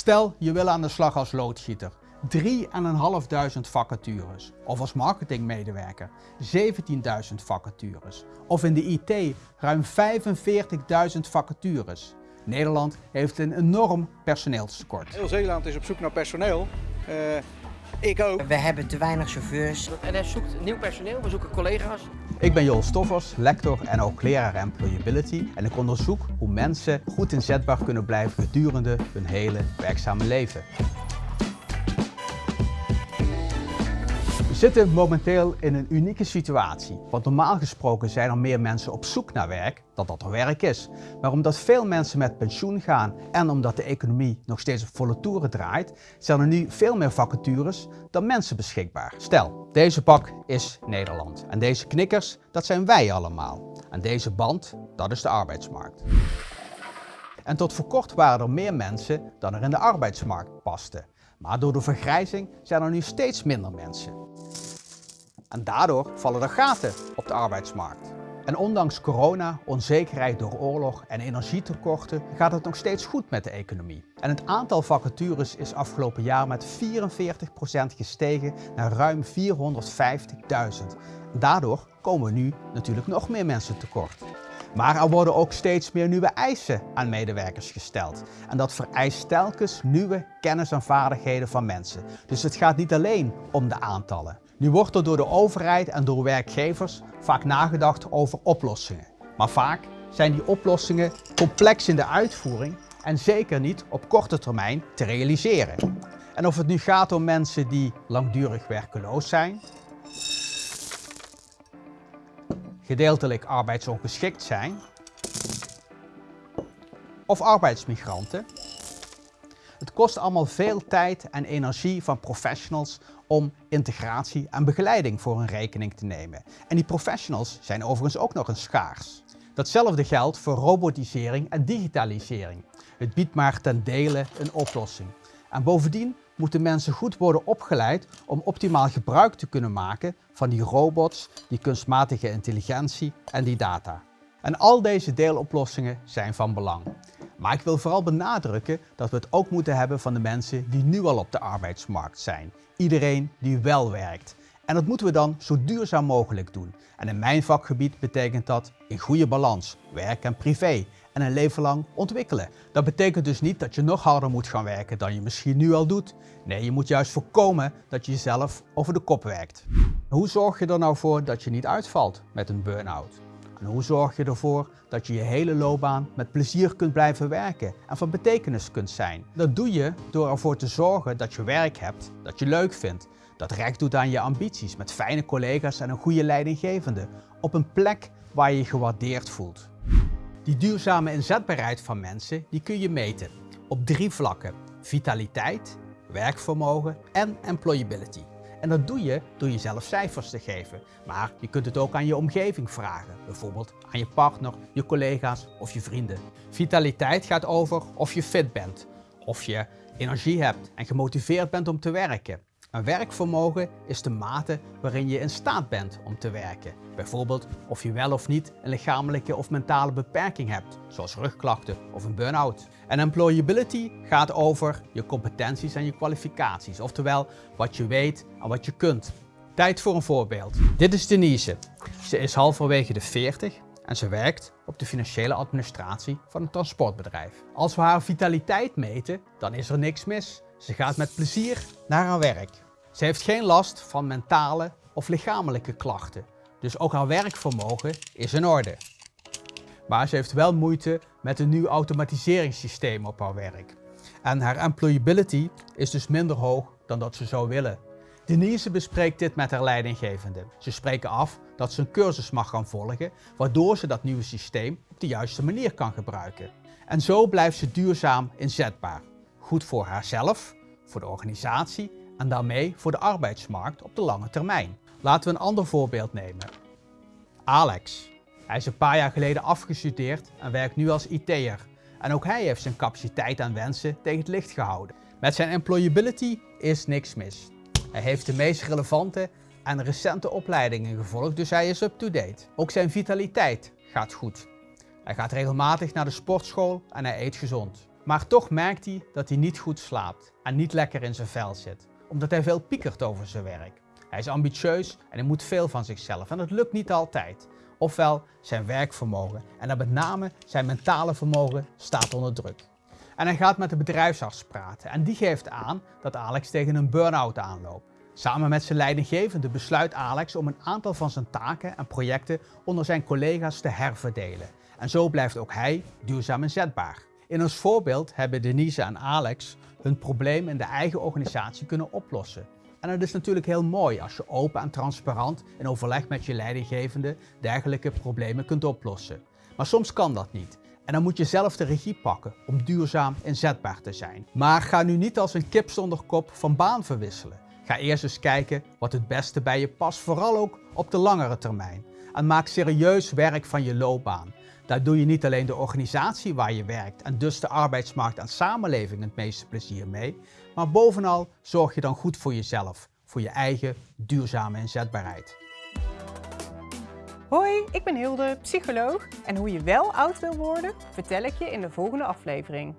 Stel, je wil aan de slag als loodgieter. 3.500 vacatures. Of als marketingmedewerker 17.000 vacatures. Of in de IT ruim 45.000 vacatures. Nederland heeft een enorm personeelstekort. Heel Zeeland is op zoek naar personeel. Uh, ik ook. We hebben te weinig chauffeurs. NS zoekt nieuw personeel, we zoeken collega's. Ik ben Joel Stoffers, lector en ook leraar Employability en ik onderzoek hoe mensen goed inzetbaar kunnen blijven gedurende hun hele werkzame leven. Zitten momenteel in een unieke situatie, want normaal gesproken zijn er meer mensen op zoek naar werk dan dat er werk is. Maar omdat veel mensen met pensioen gaan en omdat de economie nog steeds op volle toeren draait, zijn er nu veel meer vacatures dan mensen beschikbaar. Stel, deze bak is Nederland en deze knikkers, dat zijn wij allemaal. En deze band, dat is de arbeidsmarkt. En tot voor kort waren er meer mensen dan er in de arbeidsmarkt pasten. Maar door de vergrijzing zijn er nu steeds minder mensen. En daardoor vallen er gaten op de arbeidsmarkt. En ondanks corona, onzekerheid door oorlog en energietekorten gaat het nog steeds goed met de economie. En het aantal vacatures is afgelopen jaar met 44% gestegen naar ruim 450.000. Daardoor komen nu natuurlijk nog meer mensen tekort. Maar er worden ook steeds meer nieuwe eisen aan medewerkers gesteld. En dat vereist telkens nieuwe kennis en vaardigheden van mensen. Dus het gaat niet alleen om de aantallen. Nu wordt er door de overheid en door werkgevers vaak nagedacht over oplossingen. Maar vaak zijn die oplossingen complex in de uitvoering en zeker niet op korte termijn te realiseren. En of het nu gaat om mensen die langdurig werkeloos zijn, gedeeltelijk arbeidsongeschikt zijn of arbeidsmigranten. Het kost allemaal veel tijd en energie van professionals om integratie en begeleiding voor hun rekening te nemen. En die professionals zijn overigens ook nog eens schaars. Datzelfde geldt voor robotisering en digitalisering. Het biedt maar ten dele een oplossing. En bovendien moeten mensen goed worden opgeleid om optimaal gebruik te kunnen maken van die robots, die kunstmatige intelligentie en die data. En al deze deeloplossingen zijn van belang. Maar ik wil vooral benadrukken dat we het ook moeten hebben van de mensen die nu al op de arbeidsmarkt zijn. Iedereen die wel werkt. En dat moeten we dan zo duurzaam mogelijk doen. En in mijn vakgebied betekent dat in goede balans, werk en privé en een leven lang ontwikkelen. Dat betekent dus niet dat je nog harder moet gaan werken dan je misschien nu al doet. Nee, je moet juist voorkomen dat je jezelf over de kop werkt. Hoe zorg je er nou voor dat je niet uitvalt met een burn-out? En hoe zorg je ervoor dat je je hele loopbaan met plezier kunt blijven werken en van betekenis kunt zijn? Dat doe je door ervoor te zorgen dat je werk hebt dat je leuk vindt. Dat recht doet aan je ambities met fijne collega's en een goede leidinggevende. Op een plek waar je je gewaardeerd voelt. Die duurzame inzetbaarheid van mensen die kun je meten op drie vlakken. Vitaliteit, werkvermogen en employability. En dat doe je door jezelf cijfers te geven. Maar je kunt het ook aan je omgeving vragen. Bijvoorbeeld aan je partner, je collega's of je vrienden. Vitaliteit gaat over of je fit bent. Of je energie hebt en gemotiveerd bent om te werken. Een werkvermogen is de mate waarin je in staat bent om te werken. Bijvoorbeeld of je wel of niet een lichamelijke of mentale beperking hebt, zoals rugklachten of een burn-out. En employability gaat over je competenties en je kwalificaties, oftewel wat je weet en wat je kunt. Tijd voor een voorbeeld. Dit is Denise. Ze is halverwege de 40 en ze werkt op de financiële administratie van een transportbedrijf. Als we haar vitaliteit meten, dan is er niks mis. Ze gaat met plezier naar haar werk. Ze heeft geen last van mentale of lichamelijke klachten, dus ook haar werkvermogen is in orde. Maar ze heeft wel moeite met een nieuw automatiseringssysteem op haar werk. En haar employability is dus minder hoog dan dat ze zou willen. Denise bespreekt dit met haar leidinggevende. Ze spreken af dat ze een cursus mag gaan volgen, waardoor ze dat nieuwe systeem op de juiste manier kan gebruiken. En zo blijft ze duurzaam inzetbaar. Goed voor haarzelf, voor de organisatie en daarmee voor de arbeidsmarkt op de lange termijn. Laten we een ander voorbeeld nemen. Alex. Hij is een paar jaar geleden afgestudeerd en werkt nu als IT'er. En ook hij heeft zijn capaciteit en wensen tegen het licht gehouden. Met zijn employability is niks mis. Hij heeft de meest relevante en recente opleidingen gevolgd, dus hij is up-to-date. Ook zijn vitaliteit gaat goed. Hij gaat regelmatig naar de sportschool en hij eet gezond. Maar toch merkt hij dat hij niet goed slaapt en niet lekker in zijn vel zit, omdat hij veel piekert over zijn werk. Hij is ambitieus en hij moet veel van zichzelf en dat lukt niet altijd. Ofwel zijn werkvermogen en dan met name zijn mentale vermogen staat onder druk. En hij gaat met de bedrijfsarts praten en die geeft aan dat Alex tegen een burn-out aanloopt. Samen met zijn leidinggevende besluit Alex om een aantal van zijn taken en projecten onder zijn collega's te herverdelen. En zo blijft ook hij duurzaam inzetbaar. In ons voorbeeld hebben Denise en Alex hun probleem in de eigen organisatie kunnen oplossen. En het is natuurlijk heel mooi als je open en transparant in overleg met je leidinggevende dergelijke problemen kunt oplossen. Maar soms kan dat niet. En dan moet je zelf de regie pakken om duurzaam inzetbaar te zijn. Maar ga nu niet als een kip zonder kop van baan verwisselen. Ga eerst eens kijken wat het beste bij je past, vooral ook op de langere termijn. En maak serieus werk van je loopbaan. Daar doe je niet alleen de organisatie waar je werkt en dus de arbeidsmarkt en samenleving het meeste plezier mee, maar bovenal zorg je dan goed voor jezelf, voor je eigen duurzame inzetbaarheid. Hoi, ik ben Hilde, psycholoog en hoe je wel oud wil worden, vertel ik je in de volgende aflevering.